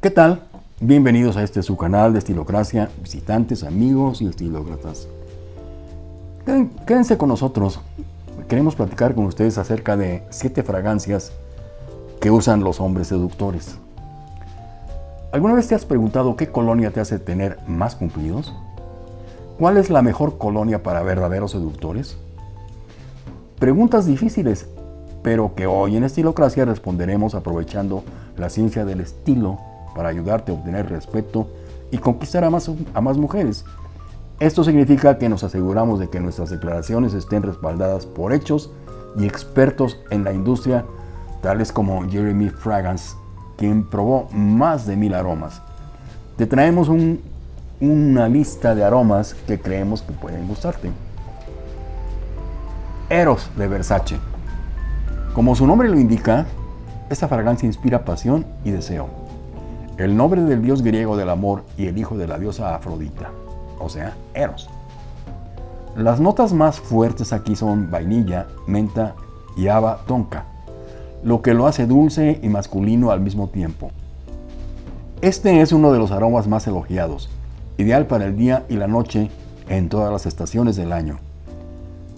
¿Qué tal? Bienvenidos a este su canal de Estilocracia, visitantes, amigos y estilócratas. Quédense con nosotros. Queremos platicar con ustedes acerca de siete fragancias que usan los hombres seductores. ¿Alguna vez te has preguntado qué colonia te hace tener más cumplidos? ¿Cuál es la mejor colonia para verdaderos seductores? Preguntas difíciles, pero que hoy en Estilocracia responderemos aprovechando la ciencia del estilo para ayudarte a obtener respeto y conquistar a más, mujeres. Esto significa que nos aseguramos de que nuestras declaraciones estén respaldadas por hechos y expertos en la industria, tales como Jeremy Fragrance, quien probó más de mil aromas. Te traemos una lista de aromas que creemos que pueden gustarte. Eros de Versace. Como su nombre lo indica, esta fragancia inspira pasión y deseo. El nombre del dios griego del amor y el hijo de la diosa Afrodita, o sea, Eros. Las notas más fuertes aquí son vainilla, menta y haba tonka, lo que lo hace dulce y masculino al mismo tiempo. Este es uno de los aromas más elogiados, ideal para el día y la noche en todas las estaciones del año.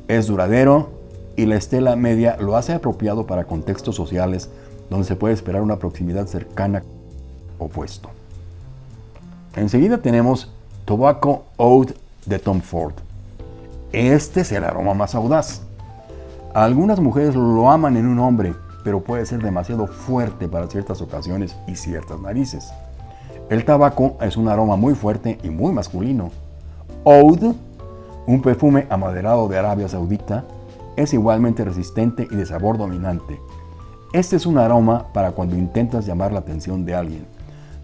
Es duradero y la estela media lo hace apropiado para contextos sociales donde se puede esperar una proximidad cercana opuesto. Enseguida tenemos Tobacco Oud de Tom Ford. Este es el aroma más audaz. Algunas mujeres lo aman en un hombre, pero puede ser demasiado fuerte para ciertas ocasiones y ciertas narices. El tabaco es un aroma muy fuerte y muy masculino. Oud, un perfume amaderado de Arabia Saudita, es igualmente resistente y de sabor dominante. Este es un aroma para cuando intentas llamar la atención de alguien.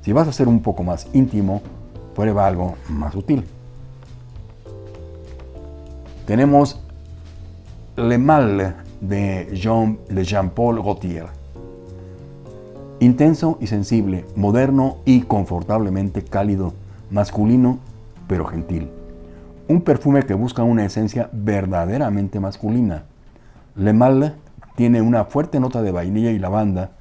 Si vas a ser un poco más íntimo, prueba algo más sutil. Tenemos Le Mal de Jean, de Jean-Paul Gaultier. Intenso y sensible, moderno y confortablemente cálido, masculino pero gentil. Un perfume que busca una esencia verdaderamente masculina. Le Mal tiene una fuerte nota de vainilla y lavanda,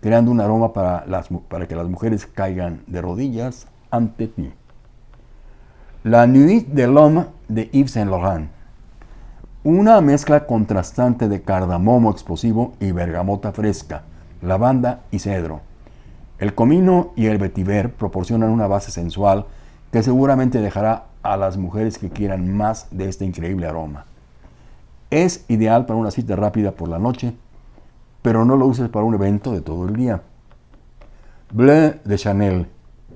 creando un aroma para, las, para que las mujeres caigan de rodillas ante ti. La Nuit de l'Homme de Yves Saint Laurent. Una mezcla contrastante de cardamomo explosivo y bergamota fresca, lavanda y cedro. El comino y el vetiver proporcionan una base sensual que seguramente dejará a las mujeres que quieran más de este increíble aroma. Es ideal para una cita rápida por la noche, pero no lo uses para un evento de todo el día. Bleu de Chanel.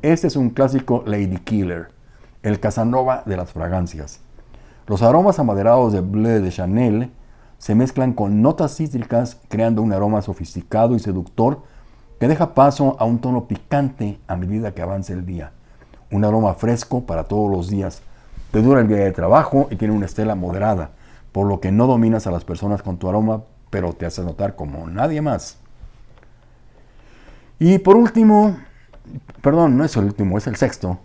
Este es un clásico Lady Killer, el Casanova de las fragancias. Los aromas amaderados de Bleu de Chanel se mezclan con notas cítricas creando un aroma sofisticado y seductor que deja paso a un tono picante a medida que avance el día. Un aroma fresco para todos los días. Te dura el día de trabajo y tiene una estela moderada por lo que no dominas a las personas con tu aroma, pero te hace notar como nadie más. Y por último, perdón, no es el último, es el sexto.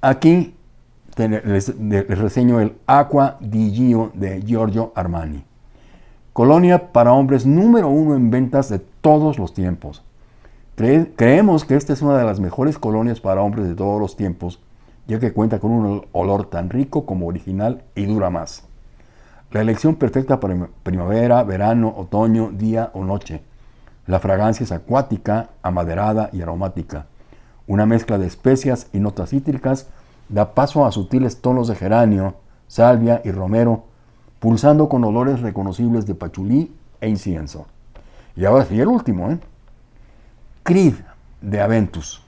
Aquí les, reseño el Aqua di Gio de Giorgio Armani. Colonia para hombres número uno en ventas de todos los tiempos. creemos que esta es una de las mejores colonias para hombres de todos los tiempos, ya que cuenta con un olor tan rico como original y dura más. La elección perfecta para primavera, verano, otoño, día o noche. La fragancia es acuática, amaderada y aromática. Una mezcla de especias y notas cítricas da paso a sutiles tonos de geranio, salvia y romero, pulsando con olores reconocibles de pachulí e incienso. Y ahora sí, el último, ¿eh? Creed de Aventus.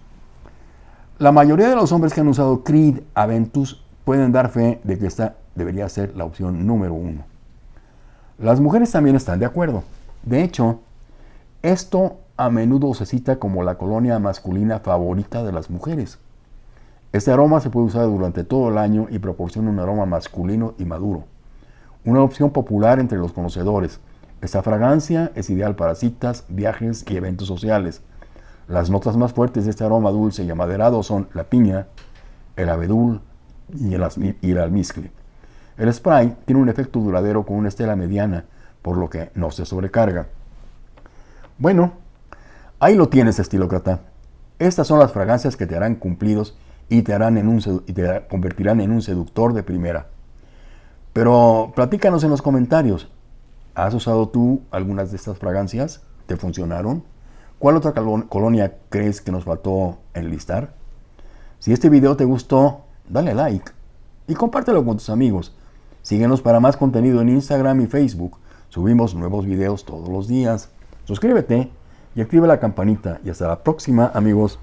La mayoría de los hombres que han usado Creed Aventus pueden dar fe de que esta debería ser la opción número uno. Las mujeres también están de acuerdo. De hecho, esto a menudo se cita como la colonia masculina favorita de las mujeres. Este aroma se puede usar durante todo el año y proporciona un aroma masculino y maduro. Una opción popular entre los conocedores. Esta fragancia es ideal para citas, viajes y eventos sociales. Las notas más fuertes de este aroma dulce y amaderado son la piña, el abedul, y el, almizcle. El spray tiene un efecto duradero con una estela mediana, por lo que no se sobrecarga. Bueno, ahí lo tienes, estilócrata. Estas son las fragancias que te harán cumplidos y te, harán en un, y te convertirán en un seductor de primera. Pero platícanos en los comentarios. ¿Has usado tú algunas de estas fragancias? ¿Te funcionaron? ¿Cuál otra colonia crees que nos faltó enlistar? Si este video te gustó, dale like y compártelo con tus amigos. Síguenos para más contenido en Instagram y Facebook. Subimos nuevos videos todos los días. Suscríbete y activa la campanita. Y hasta la próxima, amigos.